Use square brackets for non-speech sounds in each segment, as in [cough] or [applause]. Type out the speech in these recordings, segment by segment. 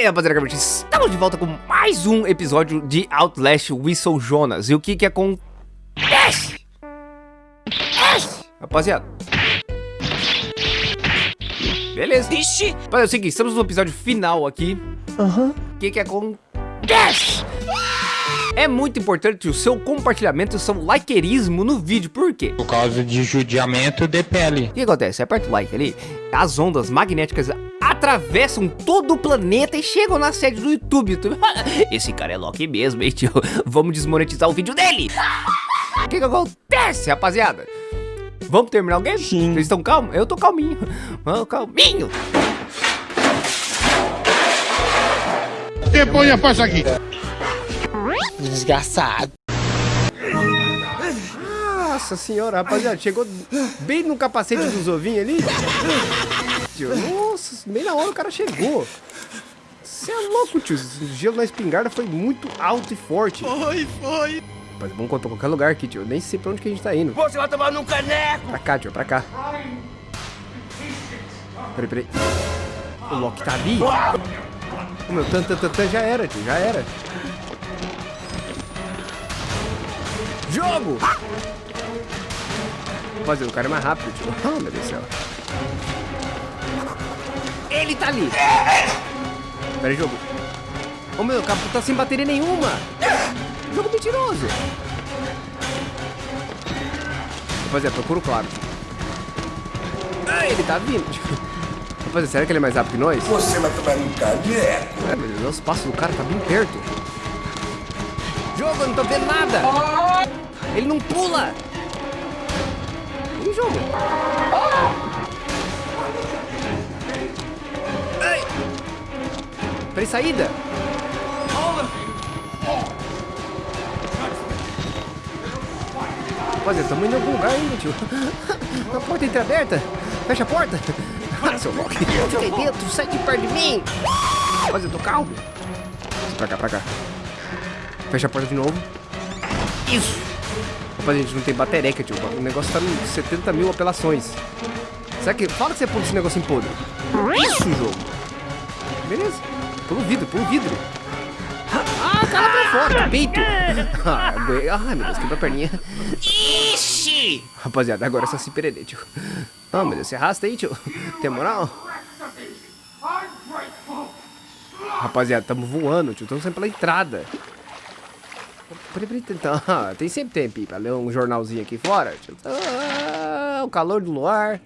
aí, rapaziada, estamos de volta com mais um episódio de Outlast Whistle Jonas. E o que que acontece? Rapaziada. Beleza. Ixi. Rapaziada, é o seguinte, estamos no episódio final aqui. Aham. Uhum. O que que acontece? É muito importante o seu compartilhamento e o seu likerismo no vídeo, por quê? Por causa de judiamento de pele. O que acontece? Aperta o like ali, as ondas magnéticas atravessam todo o planeta e chegam na sede do YouTube. [laughs] Esse cara é Loki mesmo, hein, tio? Vamos desmonetizar o vídeo dele. O que, que acontece, rapaziada? Vamos terminar o game? Sim. Vocês estão calmos? Eu tô calminho. Vamos, calminho. Depois eu faço aqui. Desgraçado. Nossa senhora, rapaziada, chegou bem no capacete dos ovinhos ali. Nossa, bem na hora o cara chegou. Você é louco, tio. O gelo na espingarda foi muito alto e forte. Foi, foi. Mas vamos pra qualquer lugar aqui, tio. Eu nem sei pra onde que a gente tá indo. Você vai tomar num caneco. Pra cá, tio, pra cá. Peraí, peraí. O Loki tá ali? O meu tan, tan, tan, tan já era, tio, já era. Jogo! Rapaziada, o cara é mais rápido, tio. Oh, [laughs] meu Deus do céu. Ele tá ali. Pera aí, jogo. Ô, oh, meu, o cabo tá sem bateria nenhuma. Jogo mentiroso. Rapaziada, procura o claro. Ah, ele tá vindo. [laughs] Rapaziada, será que ele é mais rápido que nós? Você vai tomar um caneco. É, meu Deus, os passos do cara tá bem perto. Jogo, eu não tô vendo nada. Ele não pula. Ih, jogo. Ai. Peraí, saída. Rapaziada, estamos indo em algum lugar ainda, tio. [laughs] A porta entreaberta. Fecha a porta. [laughs] Ah, seu Loki. Fica aí dentro, sai de perto de mim. Rapaziada, tô calmo. Pra cá, pra cá. Fecha a porta de novo. Isso. Opa, gente, não tem batereca, tio. O negócio tá em 70 mil apelações. Será que... Fala que você pula esse negócio em podre. Isso, jogo. Beleza. Pula o vidro, pula o vidro. Ah, cara pra fora, peito. Ah, ai, meu Deus, quebrou a perninha. Ixi! Rapaziada, agora é só se perder, tio. Ah, meu Deus, você arrasta aí, tio. Tem moral? Rapaziada, tamo voando, tio. Tamo sempre pela entrada. Então, [laughs] tem sempre tempo pra ler um jornalzinho aqui fora. Ah, o calor do luar.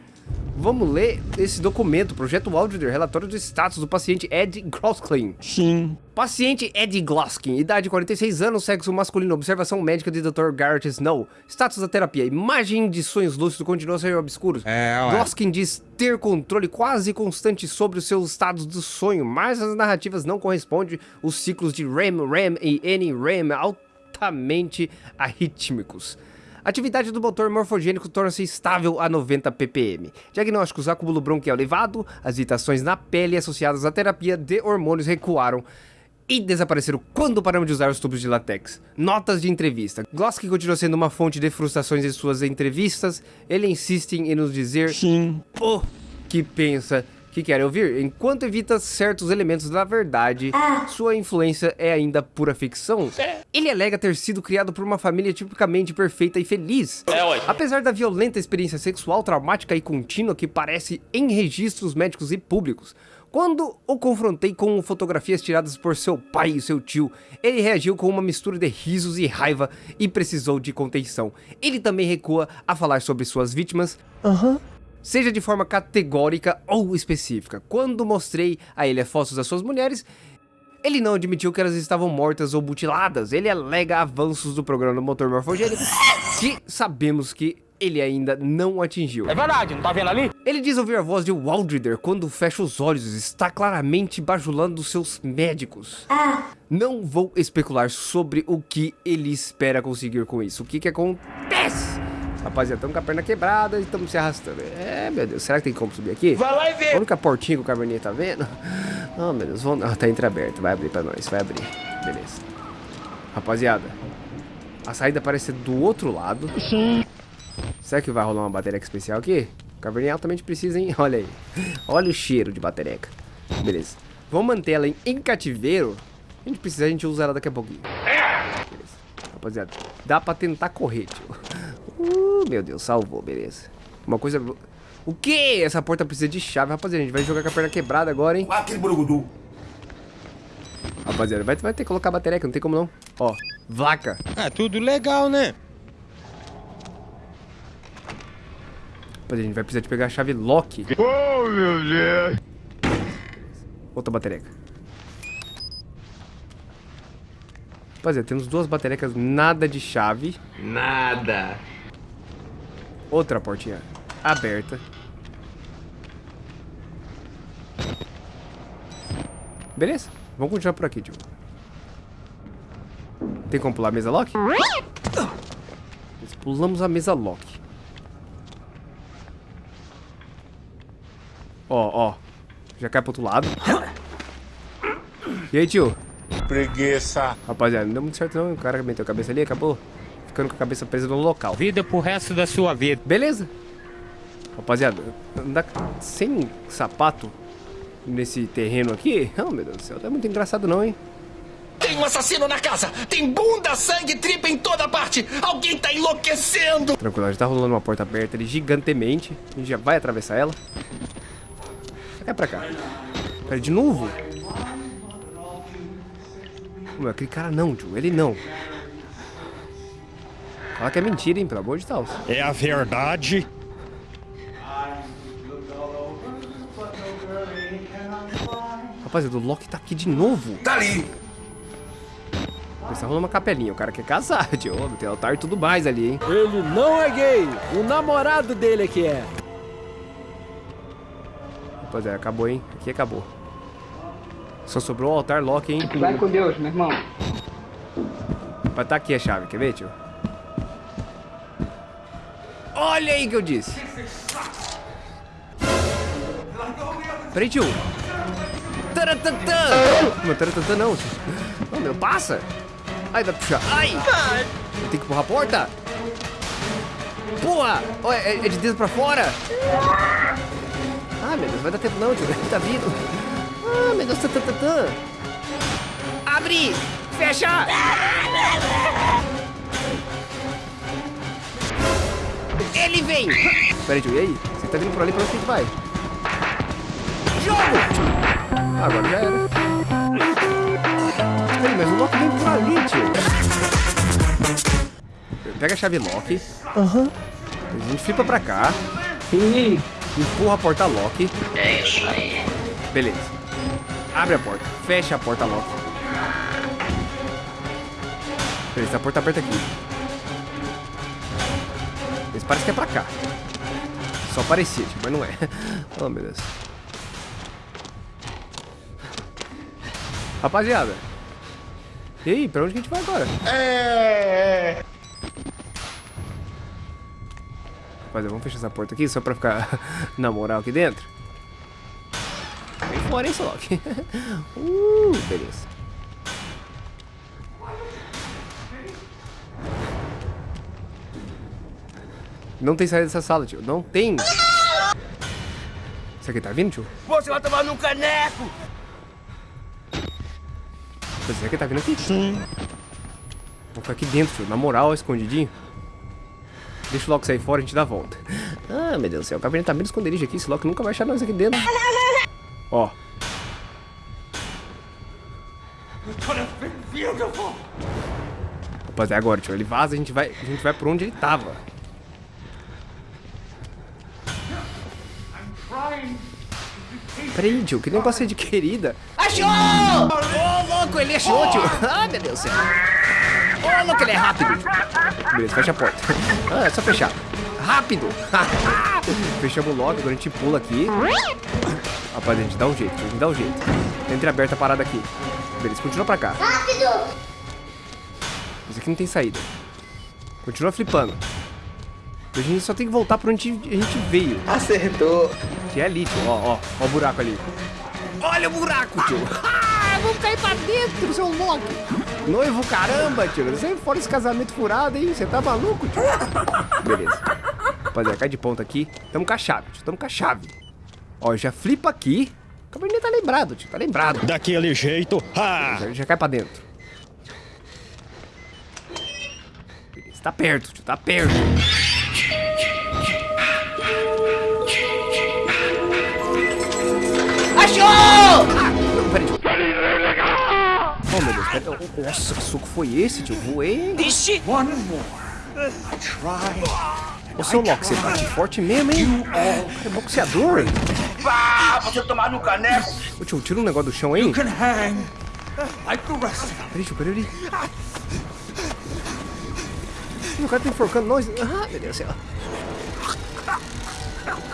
Vamos ler esse documento, projeto áudio relatório do status do paciente Ed Gloskin. Sim. Paciente Ed Gloskin, idade 46 anos, sexo masculino, observação médica de Dr. Garrett Snow. Status da terapia, imagem de sonhos lúcidos continua a ser obscuros. É, ué. Gloskin diz ter controle quase constante sobre os seus estados do sonho, mas as narrativas não correspondem os ciclos de REM, REM e NREM altamente arrítmicos. Atividade do motor morfogênico torna-se estável a 90 ppm. Diagnósticos: acúmulo bronquial elevado, as irritações na pele associadas à terapia de hormônios recuaram e desapareceram quando paramos de usar os tubos de látex. Notas de entrevista. Gloski continua sendo uma fonte de frustrações em suas entrevistas. Ele insiste em nos dizer Sim. o que pensa que querem ouvir. Enquanto evita certos elementos da verdade, ah. sua influência é ainda pura ficção. É. Ele alega ter sido criado por uma família tipicamente perfeita e feliz. É, Apesar da violenta experiência sexual traumática e contínua que parece em registros médicos e públicos, quando o confrontei com fotografias tiradas por seu pai e seu tio, ele reagiu com uma mistura de risos e raiva e precisou de contenção. Ele também recua a falar sobre suas vítimas. Aham seja de forma categórica ou específica. Quando mostrei a ele fotos das suas mulheres, ele não admitiu que elas estavam mortas ou mutiladas. Ele alega avanços do programa do motor morfogênico que sabemos que ele ainda não atingiu. É verdade, não tá vendo ali? Ele diz ouvir a voz de Waldrider quando fecha os olhos, está claramente bajulando seus médicos. Ah. Não vou especular sobre o que ele espera conseguir com isso. O que que acontece? Rapaziada, estamos com a perna quebrada e estamos se arrastando. É, meu Deus, será que tem como subir aqui? Vai lá e vê. A única portinha que o Cabernet tá vendo? Oh, meu Deus, vamos... Ah, tá entreaberto. Vai abrir pra nós, vai abrir. Beleza. Rapaziada, a saída parece ser do outro lado. Sim. Será que vai rolar uma bateria especial aqui? O Cabernet altamente precisa, hein? [laughs] Olha aí. Olha o cheiro de batereca. Beleza. Vamos manter ela em, em cativeiro. A gente precisa, a gente usa ela daqui a pouquinho. Beleza. Rapaziada, dá pra tentar correr, tio. Uh, meu Deus, salvou, beleza. Uma coisa... O que? Essa porta precisa de chave, rapaziada. A gente vai jogar com a perna quebrada agora, hein? Aquele burugudu. Rapaziada, vai, vai ter que colocar a bateria aqui, não tem como não. Ó, vaca. Ah, tudo legal, né? Rapaziada, a gente vai precisar de pegar a chave lock. Oh, meu Deus. Outra batereca. Rapaziada, temos duas baterecas, nada de chave. Nada. Outra portinha aberta. Beleza, vamos continuar por aqui, tio. Tem como pular a mesa lock? Pulamos a mesa lock. Ó, ó. Já cai pro outro lado. E aí, tio? Preguiça. Rapaziada, não deu muito certo não. O cara meteu a cabeça ali e acabou ficando com a cabeça presa no local. Vida pro resto da sua vida. Beleza. Rapaziada, andar sem sapato nesse terreno aqui? Oh, meu Deus do céu, tá muito engraçado não, hein? Tem um assassino na casa. Tem bunda, sangue, tripa em toda parte. Alguém tá enlouquecendo. Tranquilo, a gente tá rolando uma porta aberta ali gigantemente. A gente já vai atravessar ela. É pra cá. Pera, de novo? Meu, aquele cara não, tio. Ele não. Fala que é mentira, hein? Pelo amor de Deus. É a verdade. Rapaziada, o Loki tá aqui de novo. Tá ali. Tá rolando uma capelinha. O cara quer casar, [laughs] tio. Tem altar e tudo mais ali, hein? Ele não é gay. O namorado dele é que é. Rapaziada, acabou, hein? Aqui acabou. Só sobrou o altar Loki, hein? Vai com Deus, meu irmão. Vai tá aqui a chave, quer ver, tio? Olha aí que eu disse. Peraí, tio. Taratantã. Não, taratantã não, meu, passa. Ai, vai puxar. Ai. Tem que empurrar a porta. Porra. Ó, é, é de dentro pra fora. Ah, meu Deus, vai dar tempo não, tio. [laughs] Tá vindo. Ah, meu Deus, taratantã. Abre. Fecha. Ele vem! Peraí, tio, e aí? Você tá vindo por ali, pra onde que a gente vai? Jogo! Agora já era. Peraí, mas o Loki vem por ali, tio. Pega a chave Loki. Aham. A gente flipa pra cá. Ih, Empurra a porta Loki. É isso aí. Beleza. Abre a porta. Fecha a porta Loki. Beleza, a porta aberta aqui. Parece que é pra cá. Só parecia, tipo, mas não é. [laughs] Oh, meu Deus. Rapaziada. E aí, pra onde que a gente vai agora? É. Rapaziada, vamos fechar essa porta aqui só pra ficar [laughs] na moral aqui dentro. Vem fora, hein, Solok. [laughs] uh, beleza. Não tem saída dessa sala, tio. Não tem. Isso aqui tá vindo, tio? Você vai tomar num caneco. Isso aqui tá vindo aqui? Sim. Vou ficar aqui dentro, tio. Na moral, escondidinho. Deixa o Loki sair fora e a gente dá a volta. Ah, meu Deus do céu. O Caverna tá bem esconderijo aqui. Esse Loki nunca vai achar nós aqui dentro. Ó. Rapaziada, agora, tio. Ele vaza, a gente vai, a gente vai por onde ele tava. Peraí, tio, que negócio é de querida? Achou! Ô, louco, ele achou, tio. Ah, meu Deus do céu. Ô, louco, ele é rápido. Beleza, fecha a porta. Ah, é só fechar. Rápido. [laughs] Fechamos logo, agora a gente pula aqui. Rapaz, a gente dá um jeito, a gente dá um jeito. Entre aberta a parada aqui. Beleza, continua pra cá. Rápido! Isso aqui não tem saída. Continua flipando. A gente só tem que voltar pra onde a gente veio. acertou. Que é ali, tio. Ó, ó. Ó o buraco ali. Olha o buraco, tio. Ah, vamos cair pra dentro, seu louco. Noivo, caramba, tio. Você fora esse casamento furado, hein? Você tá maluco, tio? Beleza. Rapaziada, cai de ponta aqui. Tamo com a chave, tio. Tamo com a chave. Ó, já flipa aqui. O cabernet tá lembrado, tio. Tá lembrado. Daquele jeito. Ah! Já, já cai pra dentro. Beleza, tá perto, tio. Tá perto. Nossa, que soco foi esse, tio? Voei, hein? One more. I. Ô, seu Loki, você bate forte mesmo, hein? Cara, é boxeador, hein? Pá, você tomar no caneco. Ô, tio, tira um negócio do chão aí. Can hang. Like the rest. Peraí, tio, peraí. O cara tá enforcando nós. Ah, meu Deus do céu.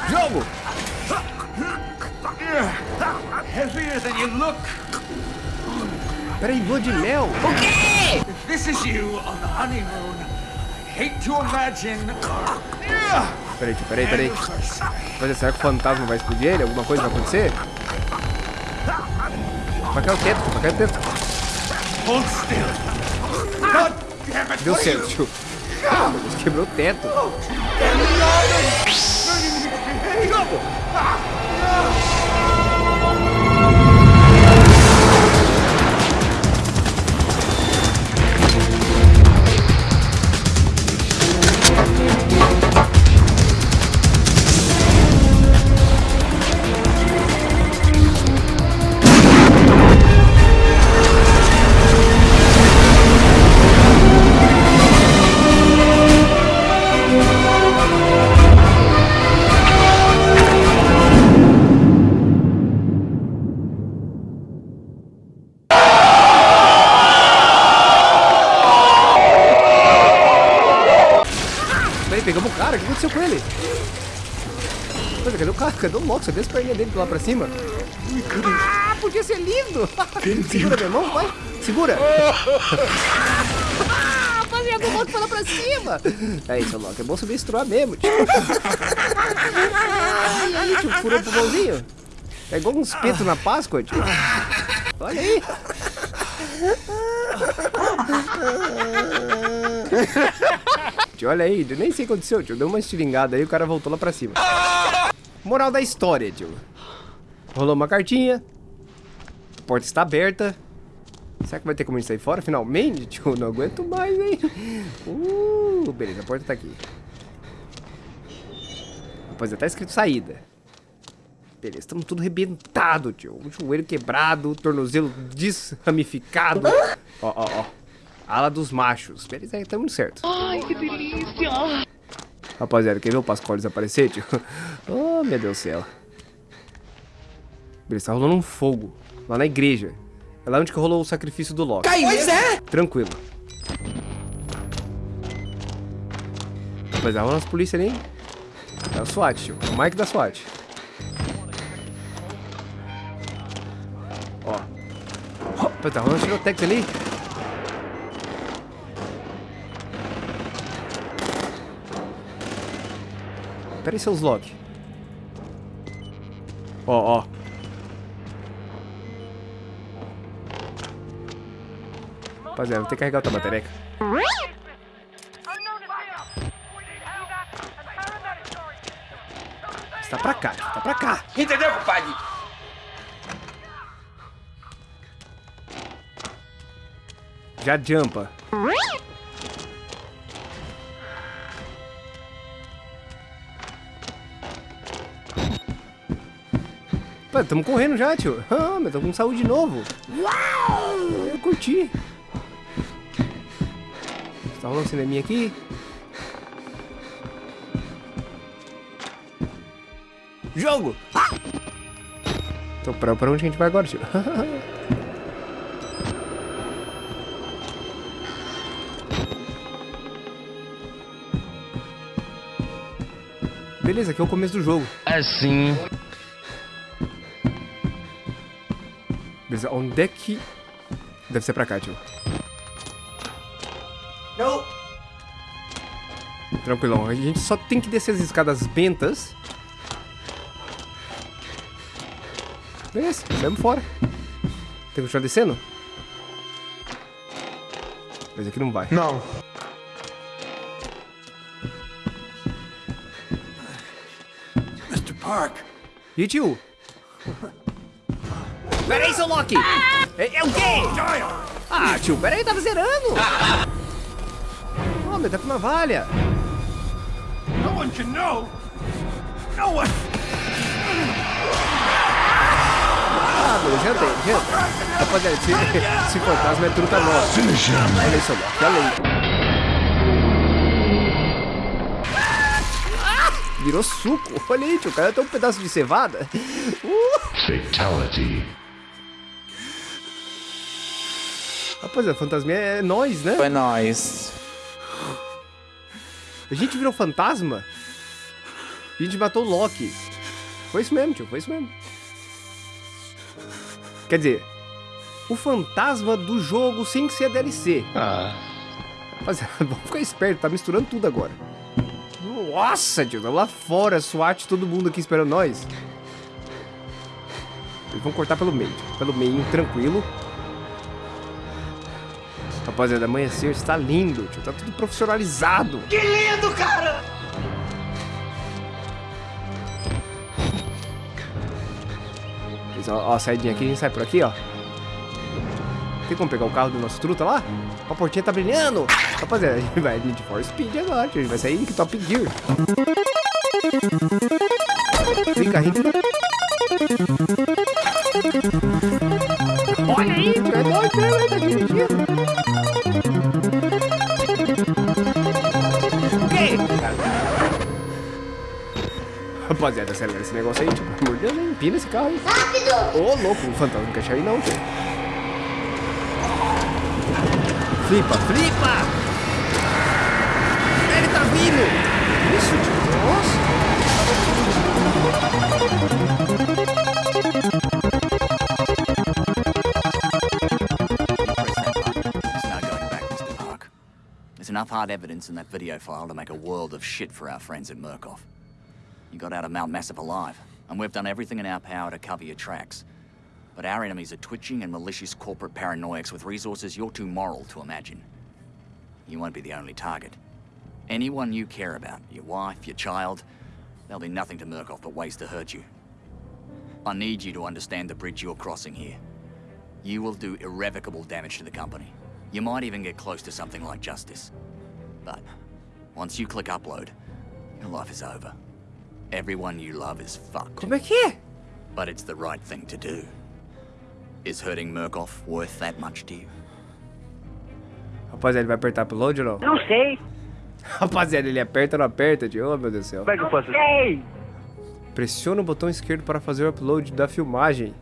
Jogo! Heavier than you look. Peraí, lua de mel. O quê? If this is you on the honeymoon, I hate to imagine. Peraí, tio, peraí, peraí. Mas será que o fantasma vai explodir ele? Alguma coisa vai acontecer? Vai cair o teto, vai cair o teto. Hold still. God damn it. Deu certo, tio. Ah, quebrou o teto. Cadê o cara? Cadê o Loki? Você vê as perninhas dele lá pra cima? Ah, podia ser lindo! [laughs] Segura, meu irmão, vai! Segura! [laughs] Ah, Rapaziada, o Loki foi lá pra cima! É isso, Loki. É bom você estruar mesmo, tio. E aí, tio, furou o pulmãozinho? É igual um espeto na Páscoa, tio. Olha aí! Tio, olha aí, eu nem sei o que aconteceu, tio. Deu uma estilingada aí, o cara voltou lá pra cima. Moral da história, tio. Rolou uma cartinha. A porta está aberta. Será que vai ter como a gente sair fora finalmente? [laughs] Tio, não aguento mais, hein? Uh, beleza, a porta tá aqui. Rapaziada, tá escrito saída. Beleza, estamos tudo rebentado, tio. O joelho quebrado, o tornozelo desramificado. Ó, ó, ó. Ala dos machos. Beleza, muito certo. Ai, que delícia! Rapaziada, quer ver o Pascoal desaparecer, tio? [laughs] Oh, meu Deus do céu. Beleza, tá rolando um fogo. Lá na igreja. É lá onde que rolou o sacrifício do Loki. Pois é. Tranquilo. Rapaziada, rola as polícias ali, hein? É o SWAT, tio. É o Mike da SWAT. Ó. Rapaziada, tá rolando tirotex ali. Pera aí, seus Loki. Ó, ó. Rapaziada, vou ter que carregar outra batereca. Está pra cá, tio, tá pra cá. Entendeu, compadre? Já jumpa. Pô, tamo correndo já, tio. Ah, mas tô com saúde de novo. Uau! Eu curti. Tá rolando cineminha aqui. Jogo! Então, pra, pra onde a gente vai agora, tio? [laughs] Beleza, aqui é o começo do jogo. Assim. Beleza, onde é que... Deve ser pra cá, tio. Não. Tranquilão, a gente só tem que descer as escadas bentas. Beleza, saímos fora. Tem que continuar descendo? Mas aqui não vai. Não. Mr. Park. E tio? Pera aí, seu Loki! É, é o quê? Ah, tio, pera aí, tava zerando! Oh, meu, tá com uma valha! No one can know. No one. Ah, já tem, já. Rapaziada, esse, esse fantasma é truta nossa. Olha isso, Loki, olha aí. Virou suco. Olha aí, tio. O cara tem um pedaço de cevada. Uh. Fatality. Rapaziada, fantasma é nós, né? Foi nóis. A gente virou fantasma? A gente matou o Loki. Foi isso mesmo, tio. Foi isso mesmo. Quer dizer, o fantasma do jogo sem ser a DLC. Ah. Rapaziada, [laughs] vamos ficar esperto. Tá misturando tudo agora. Nossa, tio. Lá fora, SWAT, todo mundo aqui esperando nós. Eles vão cortar pelo meio. tio. Pelo meio, tranquilo. Rapaziada, amanhecer está lindo, tio. Tá tudo profissionalizado. Que lindo, cara! Ó, ó, a saidinha aqui, a gente sai por aqui, ó. Tem como pegar o carro do nosso truta lá? A portinha tá brilhando. Rapaziada, a gente vai de for speed agora, tio. A gente vai sair que top gear. Clica, rica. Olha aí, tio. É nóis hein? Tá dirigindo. Rapaziada, acelera esse negócio aí, tio. Pelo amor de Deus, hein? empina esse carro aí. Rápido! Ô, louco, o fantasma não quer chegar aí não, tio. Flipa, flipa! Ele tá vindo! Isso, tio. Nossa! Enough hard evidence in that video file to make a world of shit for our friends at Murkoff. You got out of Mount Massive alive, and we've done everything in our power to cover your tracks. But our enemies are twitching and malicious corporate paranoics with resources you're too moral to imagine. You won't be the only target. Anyone you care about, your wife, your child, there'll be nothing to Murkoff but ways to hurt you. I need you to understand the bridge you're crossing here. You will do irrevocable damage to the company. You might even get close to something like justice. But once you click upload, your life is over. Everyone you love is fucked. Como é que é? But it's the right thing to do. Is hurting Murkoff worth that much to you? Rapaziada, ele vai apertar upload ou não? Não sei. [laughs] Rapaziada, ele aperta ou não aperta, tio? Oh, meu Deus do céu. Como é que eu faço? Sei. Pressiona o botão esquerdo para fazer o upload da filmagem.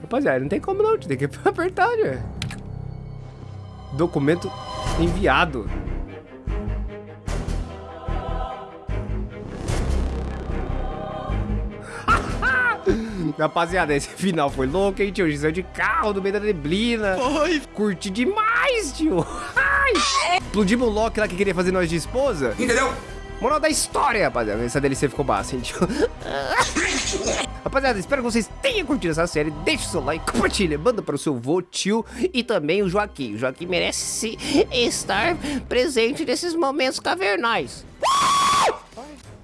Rapaziada, não tem como não, tio. tem que [laughs] apertar, tio. Documento enviado. Rapaziada, esse [laughs] final foi louco, hein, tio? A gente saiu de carro no meio da neblina. Foi. Curti demais, tio. Ai. Explodimos o Loki lá que queria fazer nós de esposa. Entendeu? Moral da história, rapaziada. Essa DLC ficou massa, hein, tio? [laughs] Rapaziada, espero que vocês tenham curtido essa série. Deixe o seu like, compartilha, manda para o seu vô, tio e também o Joaquim. O Joaquim merece estar presente nesses momentos cavernais.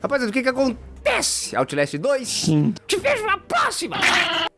Rapaziada, o que que acontece? Outlast 2? Te vejo na próxima! [laughs]